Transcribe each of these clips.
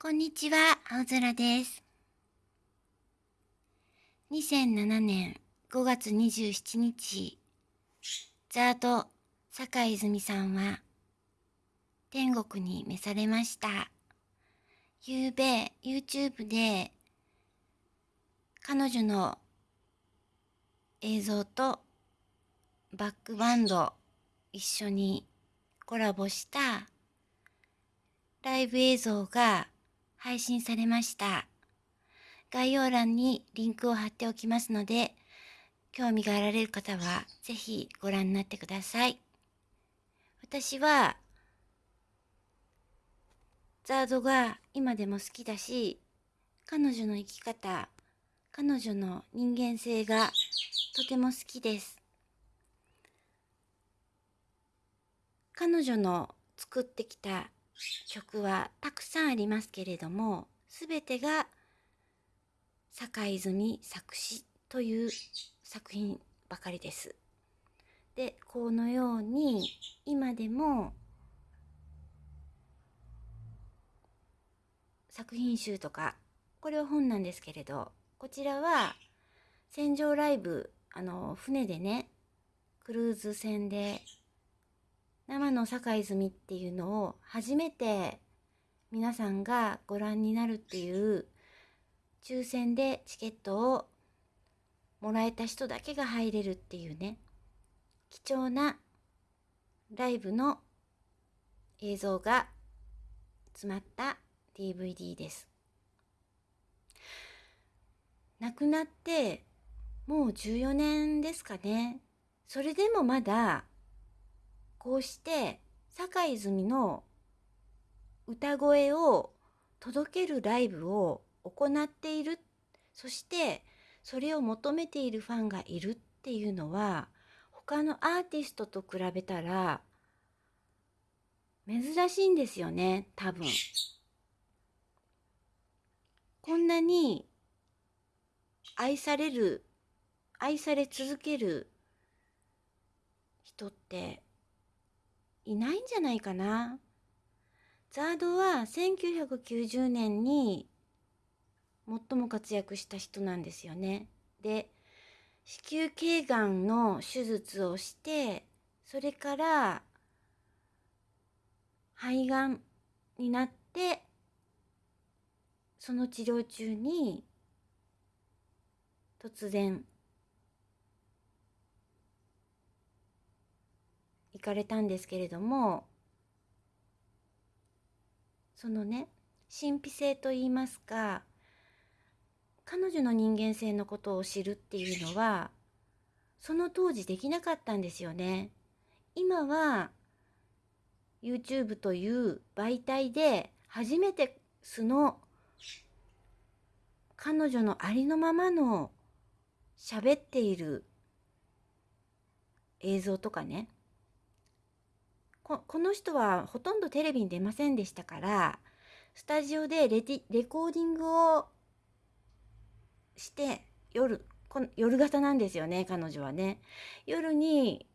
こんにちは、青空です。2007年5月27日、ザード坂井泉さんは天国に召されました。夕べ YouTube で彼女の映像とバックバンド一緒にコラボしたライブ映像が配信されました。概要欄にリンクを貼っておきますので、興味があられる方はぜひご覧になってください。私は、ザードが今でも好きだし、彼女の生き方、彼女の人間性がとても好きです。彼女の作ってきた曲はたくさんありますけれども、すべてが坂泉作詞という作品ばかりです。で、このように今でも作品集とか、これは本なんですけれど、こちらは戦場ライブ、あの、船でね、クルーズ船で生の坂泉っていうのを初めて皆さんがご覧になるっていう抽選でチケットをもらえた人だけが入れるっていうね。貴重なライブの映像が詰まった DVD です。亡くなってもう14年ですかね。それでもまだこうして坂泉の歌声を届けるライブを行っている。そしてそれを求めているファンがいるっていうのは他のアーティストと比べたら珍しいんですよね多分。こんなに愛される愛され続ける人っていないんじゃないかな。ザードは1990年に最も活躍した人なんですよね。で、子宮頸がんの手術をして、それから肺がんになって、その治療中に突然行かれたんですけれどもそのね神秘性といいますか彼女の人間性のことを知るっていうのはその当時できなかったんですよね。今は YouTube という媒体で初めて素の彼女のありのままの喋っている映像とかねこの人はほとんどテレビに出ませんでしたからスタジオでレティレコーディングをして夜この夜型なんですよね彼女はね。夜に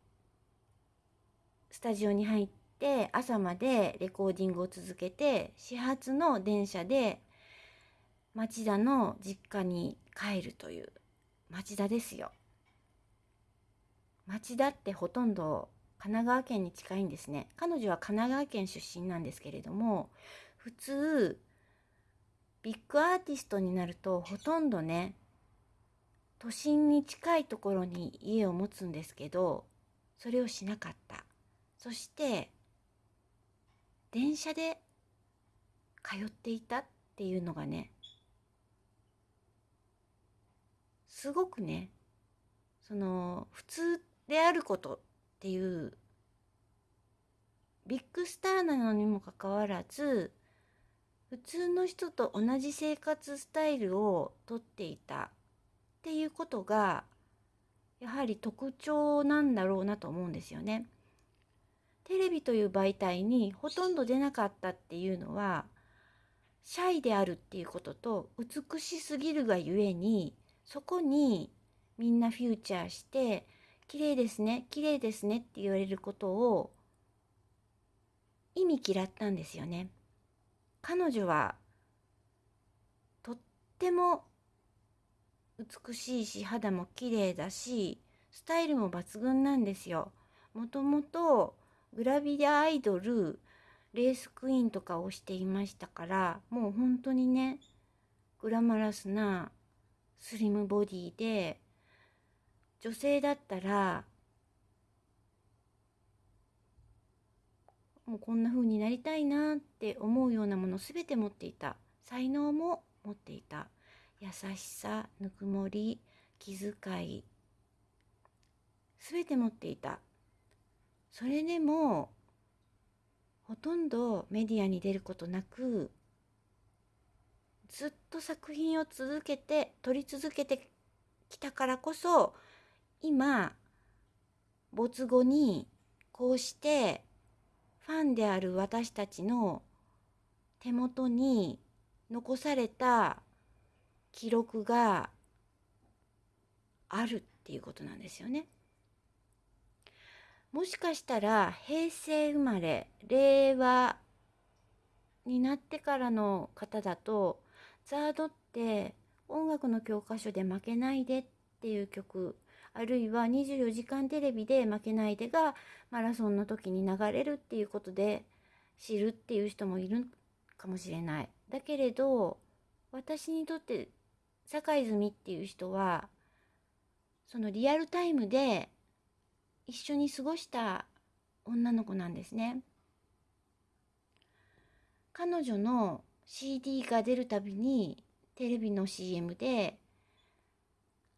スタジオに入って朝までレコーディングを続けて始発の電車で町田の実家に帰るという。町田ですよ。町田ってほとんど神奈川県に近いんですね。彼女は神奈川県出身なんですけれども普通ビッグアーティストになるとほとんどね都心に近いところに家を持つんですけどそれをしなかった。そして電車で通っていたっていうのがねすごくねその普通であることっていうビッグスターなのにもかかわらず普通の人と同じ生活スタイルをとっていたっていうことがやはり特徴なんだろうなと思うんですよね。テレビという媒体にほとんど出なかったっていうのはシャイであるっていうことと美しすぎるがゆえにそこにみんなフューチャーして綺麗ですね綺麗ですねって言われることを意味嫌ったんですよね。彼女はとっても美しいし肌も綺麗だしスタイルも抜群なんですよ。もともとグラビアアイドルレースクイーンとかをしていましたからもう本当にねグラマラスなスリムボディで女性だったらもうこんな風になりたいなって思うようなもの全て持っていた。才能も持っていた。優しさぬくもり気遣い全て持っていた。それでもほとんどメディアに出ることなくずっと作品を続けて撮り続けてきたからこそ今没後にこうしてファンである私たちの手元に残された記録があるっていうことなんですよね。もしかしたら平成生まれ令和になってからの方だとザードって音楽の教科書で負けないでっていう曲あるいは24時間テレビで負けないでがマラソンの時に流れるっていうことで知るっていう人もいるかもしれない。だけれど私にとって坂泉っていう人はそのリアルタイムで一緒に過ごした女の子なんですね。彼女の CD が出るたびにテレビの CM で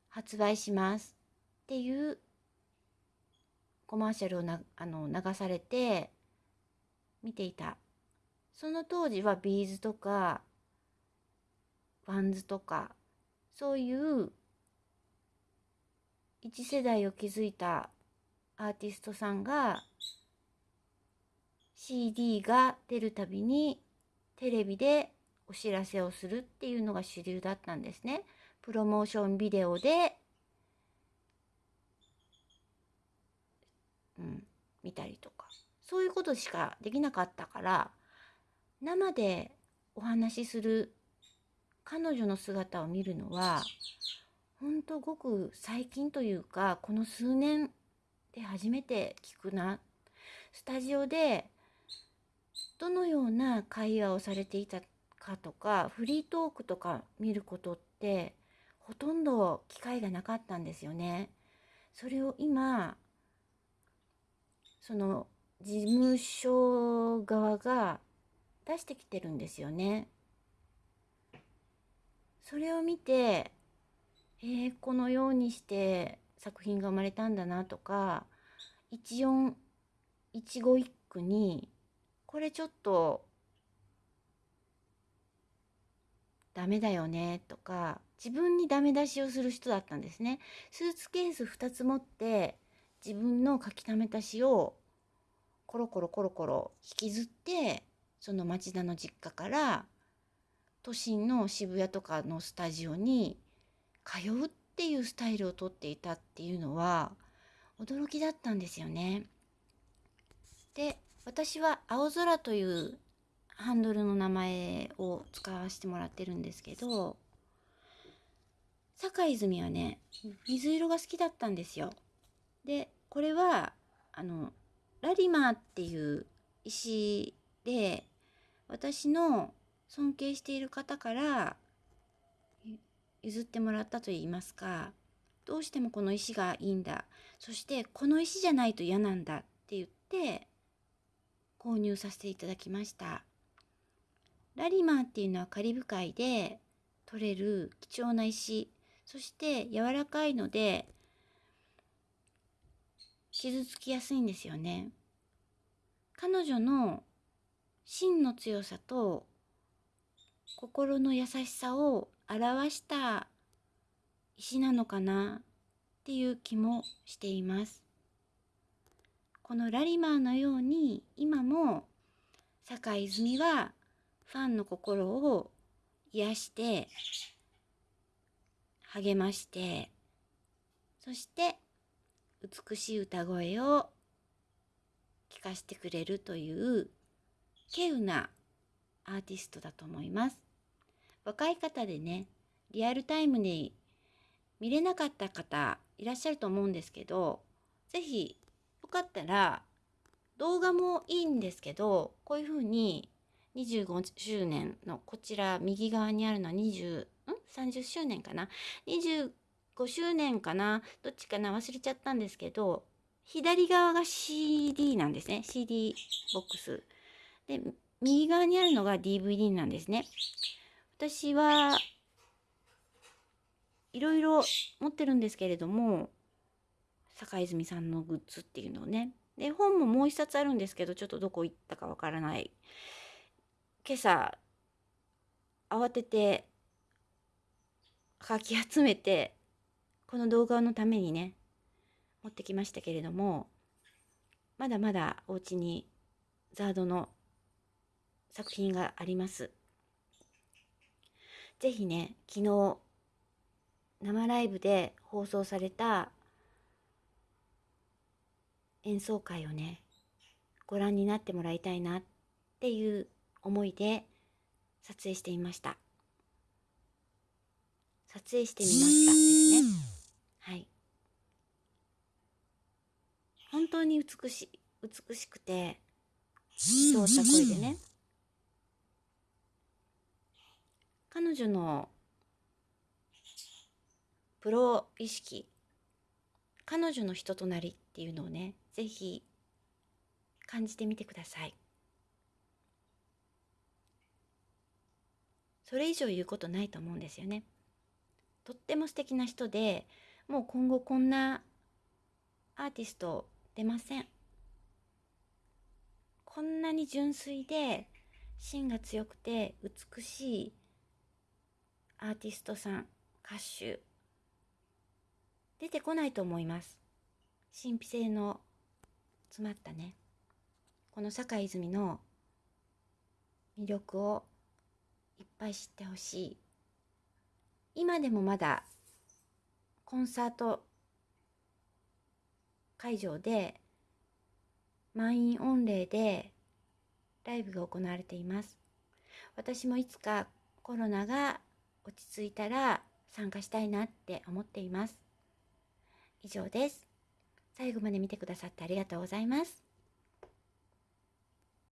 発売しますっていうコマーシャルをなあの流されて見ていた。その当時は B'zとか WANDSとかそういう一時代を築いたアーティストさんが CD が出るたびにテレビでお知らせをするっていうのが主流だったんですね。プロモーションビデオで、うん、見たりとか。そういうことしかできなかったから、生でお話しする彼女の姿を見るのは、ほんとごく最近というか、この数年で初めて聞くな。スタジオでどのような会話をされていたかとかフリートークとか見ることってほとんど機会がなかったんですよね。それを今その事務所側が出してきてるんですよね。それを見てえー、このようにして作品が生まれたんだなとか一音一語一句にこれちょっとダメだよねとか自分にダメ出しをする人だったんですね。スーツケース2つ持って自分の書き溜めた詩をコロコロコロコロ引きずってその町田の実家から都心の渋谷とかのスタジオに通うっていうスタイルをとっていたっていうのは驚きだったんですよね。で私は青空というハンドルの名前を使わせてもらってるんですけど坂泉はね水色が好きだったんですよ。でこれはあのラリマーっていう石で私の尊敬している方から譲ってもらったと言いますかどうしてもこの石がいいんだそしてこの石じゃないと嫌なんだって言って購入させていただきました。ラリマーっていうのはカリブ海で取れる貴重な石、そして柔らかいので傷つきやすいんですよね。彼女の芯の強さと心の優しさを表した石なのかなっていう気もしています。このラリマーのように今も坂井泉はファンの心を癒して励ましてそして美しい歌声を聞かせてくれるという稀有なアーティストだと思います若い方でねリアルタイムで見れなかった方いらっしゃると思うんですけど、是非よかったら動画もいいんですけど、こういうふうに25周年のこちら右側にあるのは20、ん ?30 周年かな ?25 5周年かな？どっちかな？忘れちゃったんですけど、左側が CD なんですね。CD ボックス。で、右側にあるのが DVD なんですね。私はいろいろ持ってるんですけれども、坂泉さんのグッズっていうのをね。で、本ももう一冊あるんですけど、ちょっとどこ行ったかわからない。今朝、慌てて、かき集めて、この動画のためにね、持ってきましたけれども、まだまだお家にザードの作品があります。ぜひね、昨日、生ライブで放送された演奏会をね、ご覧になってもらいたいなっていう思いで撮影してみました。撮影してみますね。はい。本当に美しい、美しくて、通った声でね。彼女のプロ意識彼女の人となりっていうのをね是非感じてみてください。それ以上言うことないと思うんですよね。とっても素敵な人でもう今後こんなアーティスト出ません。こんなに純粋で芯が強くて美しいアーティストさん歌手出てこないと思います。神秘性の詰まったね。この坂泉の魅力をいっぱい知ってほしい。今でもまだコンサート会場で満員御礼でライブが行われています私もいつかコロナが落ち着いたら参加したいなって思っています。以上です。最後まで見てくださってありがとうございます。